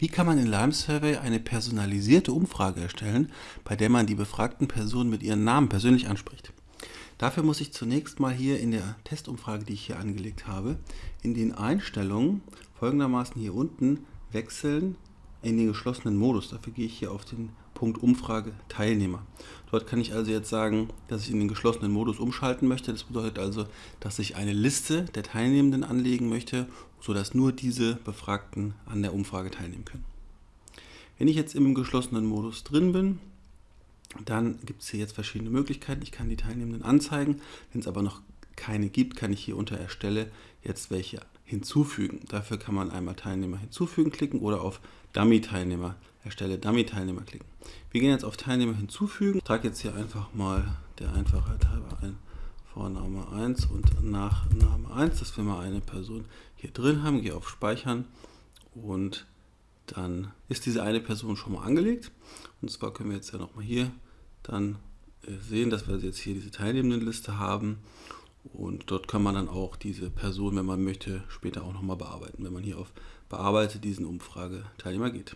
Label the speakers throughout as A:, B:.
A: Wie kann man in Lime Survey eine personalisierte Umfrage erstellen, bei der man die befragten Personen mit ihren Namen persönlich anspricht? Dafür muss ich zunächst mal hier in der Testumfrage, die ich hier angelegt habe, in den Einstellungen folgendermaßen hier unten wechseln in den geschlossenen Modus. Dafür gehe ich hier auf den Umfrage Teilnehmer. Dort kann ich also jetzt sagen, dass ich in den geschlossenen Modus umschalten möchte. Das bedeutet also, dass ich eine Liste der Teilnehmenden anlegen möchte, sodass nur diese Befragten an der Umfrage teilnehmen können. Wenn ich jetzt im geschlossenen Modus drin bin, dann gibt es hier jetzt verschiedene Möglichkeiten. Ich kann die Teilnehmenden anzeigen. Wenn es aber noch keine gibt, kann ich hier unter Erstelle jetzt welche hinzufügen. Dafür kann man einmal Teilnehmer hinzufügen klicken oder auf Dummy-Teilnehmer, erstelle Dummy-Teilnehmer klicken. Wir gehen jetzt auf Teilnehmer hinzufügen. Ich trage jetzt hier einfach mal der Einfachheit halber ein Vorname 1 und Nachname 1, dass wir mal eine Person hier drin haben. Gehe auf Speichern und dann ist diese eine Person schon mal angelegt. Und zwar können wir jetzt ja nochmal hier dann äh, sehen, dass wir jetzt hier diese Teilnehmendenliste haben. Und dort kann man dann auch diese Person, wenn man möchte, später auch nochmal bearbeiten, wenn man hier auf Bearbeite diesen Umfrageteilnehmer geht.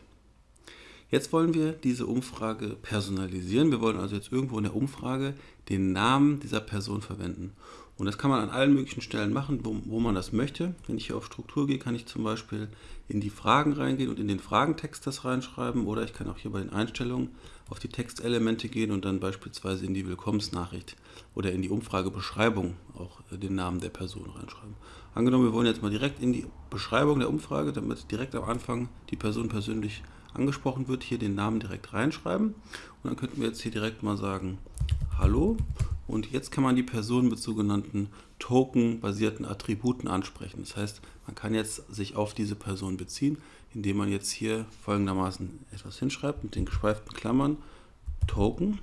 A: Jetzt wollen wir diese Umfrage personalisieren. Wir wollen also jetzt irgendwo in der Umfrage den Namen dieser Person verwenden. Und das kann man an allen möglichen Stellen machen, wo, wo, man das möchte. Wenn ich hier auf Struktur gehe, kann ich zum Beispiel in die Fragen reingehen und in den Fragentext das reinschreiben. Oder ich kann auch hier bei den Einstellungen auf die Textelemente gehen und dann beispielsweise in die Willkommensnachricht oder in die Umfragebeschreibung auch den Namen der Person reinschreiben. Angenommen, wir wollen jetzt mal direkt in die Beschreibung der Umfrage, damit direkt am Anfang die Person persönlich angesprochen wird, hier den Namen direkt reinschreiben. Und dann könnten wir jetzt hier direkt mal sagen, Hallo. Und jetzt kann man die Person mit sogenannten Token-basierten Attributen ansprechen. Das heißt, man kann jetzt sich auf diese Person beziehen, indem man jetzt hier folgendermaßen etwas hinschreibt mit den geschweiften Klammern Token,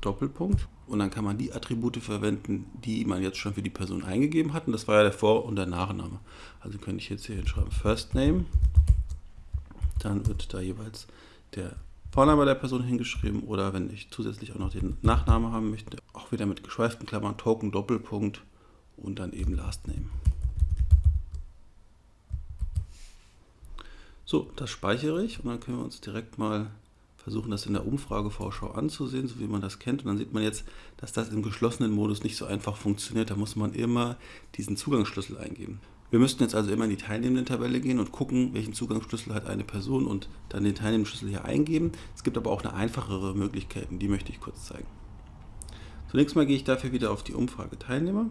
A: Doppelpunkt. Und dann kann man die Attribute verwenden, die man jetzt schon für die Person eingegeben hat. Und das war ja der Vor- und der Nachname. Also könnte ich jetzt hier hinschreiben First Name dann wird da jeweils der Vorname der Person hingeschrieben oder wenn ich zusätzlich auch noch den Nachname haben möchte, auch wieder mit geschweiften Klammern, Token, Doppelpunkt und dann eben Last Name. So, das speichere ich und dann können wir uns direkt mal versuchen, das in der Umfragevorschau anzusehen, so wie man das kennt. Und dann sieht man jetzt, dass das im geschlossenen Modus nicht so einfach funktioniert. Da muss man immer diesen Zugangsschlüssel eingeben. Wir müssten jetzt also immer in die Teilnehmenden-Tabelle gehen und gucken, welchen Zugangsschlüssel hat eine Person und dann den Teilnehmenden-Schlüssel hier eingeben. Es gibt aber auch eine einfachere Möglichkeit, die möchte ich kurz zeigen. Zunächst mal gehe ich dafür wieder auf die Umfrage Teilnehmer,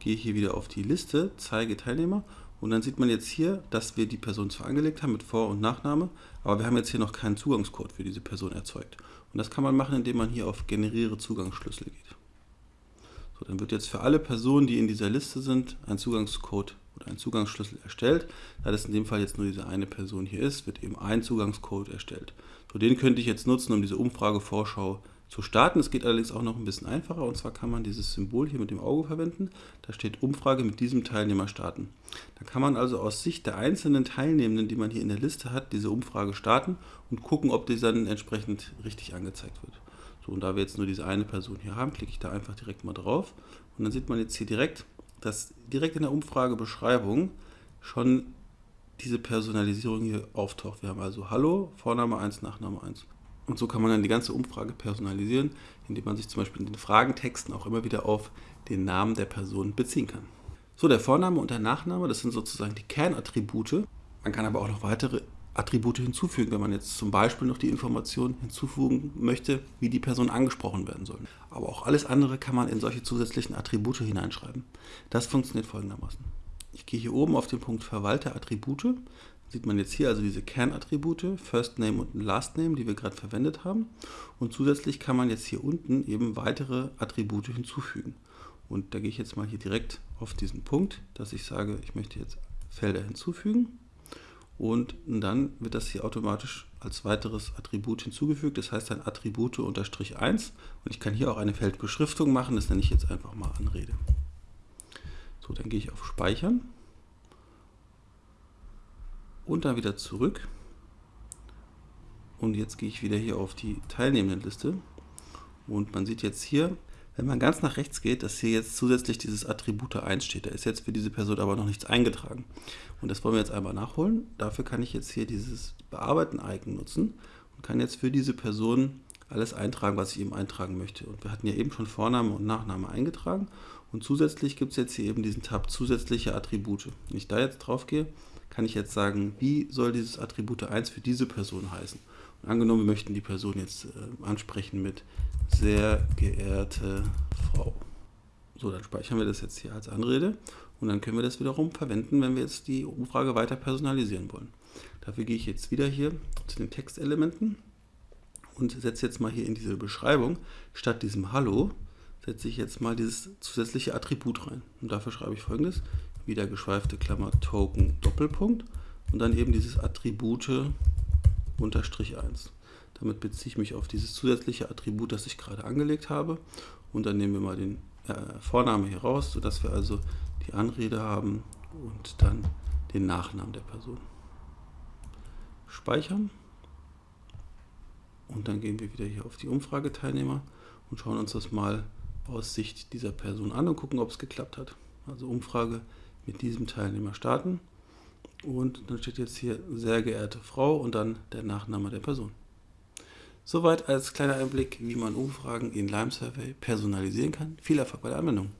A: gehe hier wieder auf die Liste, zeige Teilnehmer und dann sieht man jetzt hier, dass wir die Person zwar angelegt haben mit Vor- und Nachname, aber wir haben jetzt hier noch keinen Zugangscode für diese Person erzeugt. Und das kann man machen, indem man hier auf Generiere Zugangsschlüssel geht. So, dann wird jetzt für alle Personen, die in dieser Liste sind, ein Zugangscode oder ein Zugangsschlüssel erstellt. Da das in dem Fall jetzt nur diese eine Person hier ist, wird eben ein Zugangscode erstellt. So, den könnte ich jetzt nutzen, um diese Umfragevorschau zu starten. Es geht allerdings auch noch ein bisschen einfacher und zwar kann man dieses Symbol hier mit dem Auge verwenden. Da steht Umfrage mit diesem Teilnehmer starten. Da kann man also aus Sicht der einzelnen Teilnehmenden, die man hier in der Liste hat, diese Umfrage starten und gucken, ob die dann entsprechend richtig angezeigt wird. So, und da wir jetzt nur diese eine Person hier haben, klicke ich da einfach direkt mal drauf und dann sieht man jetzt hier direkt, dass direkt in der Umfragebeschreibung schon diese Personalisierung hier auftaucht. Wir haben also Hallo, Vorname 1, Nachname 1. Und so kann man dann die ganze Umfrage personalisieren, indem man sich zum Beispiel in den Fragentexten auch immer wieder auf den Namen der Person beziehen kann. So, der Vorname und der Nachname, das sind sozusagen die Kernattribute. Man kann aber auch noch weitere Attribute hinzufügen, wenn man jetzt zum Beispiel noch die Information hinzufügen möchte, wie die Person angesprochen werden soll. Aber auch alles andere kann man in solche zusätzlichen Attribute hineinschreiben. Das funktioniert folgendermaßen. Ich gehe hier oben auf den Punkt Verwalter Attribute. Sieht man jetzt hier also diese Kernattribute, First Name und Last Name, die wir gerade verwendet haben. Und zusätzlich kann man jetzt hier unten eben weitere Attribute hinzufügen. Und da gehe ich jetzt mal hier direkt auf diesen Punkt, dass ich sage, ich möchte jetzt Felder hinzufügen und dann wird das hier automatisch als weiteres Attribut hinzugefügt. Das heißt dann Attribute unterstrich 1 und ich kann hier auch eine Feldbeschriftung machen, das nenne ich jetzt einfach mal Anrede. So, dann gehe ich auf Speichern und dann wieder zurück und jetzt gehe ich wieder hier auf die Teilnehmendenliste und man sieht jetzt hier, Wenn man ganz nach rechts geht, dass hier jetzt zusätzlich dieses Attribute 1 steht. Da ist jetzt für diese Person aber noch nichts eingetragen. Und das wollen wir jetzt einmal nachholen. Dafür kann ich jetzt hier dieses Bearbeiten-Icon nutzen und kann jetzt für diese Person alles eintragen, was ich eben eintragen möchte. Und wir hatten ja eben schon Vorname und Nachname eingetragen. Und zusätzlich gibt es jetzt hier eben diesen Tab zusätzliche Attribute. Wenn ich da jetzt drauf gehe, kann ich jetzt sagen, wie soll dieses Attribute 1 für diese Person heißen. Und angenommen, wir möchten die Person jetzt äh, ansprechen mit sehr geehrte Frau. So, dann speichern wir das jetzt hier als Anrede und dann können wir das wiederum verwenden, wenn wir jetzt die Umfrage weiter personalisieren wollen. Dafür gehe ich jetzt wieder hier zu den Textelementen und setze jetzt mal hier in diese Beschreibung, statt diesem Hallo, setze ich jetzt mal dieses zusätzliche Attribut rein. Und dafür schreibe ich folgendes, wieder geschweifte Klammer Token Doppelpunkt und dann eben dieses Attribute unterstrich 1. Damit beziehe ich mich auf dieses zusätzliche Attribut, das ich gerade angelegt habe. Und dann nehmen wir mal den äh, Vorname hier raus, sodass wir also die Anrede haben und dann den Nachnamen der Person. Speichern. Und dann gehen wir wieder hier auf die Umfrageteilnehmer und schauen uns das mal aus Sicht dieser Person an und gucken, ob es geklappt hat. Also Umfrage mit diesem Teilnehmer starten. Und dann steht jetzt hier sehr geehrte Frau und dann der Nachname der Person. Soweit als kleiner Einblick, wie man Umfragen in Lime Survey personalisieren kann. Viel Erfolg bei der Anwendung.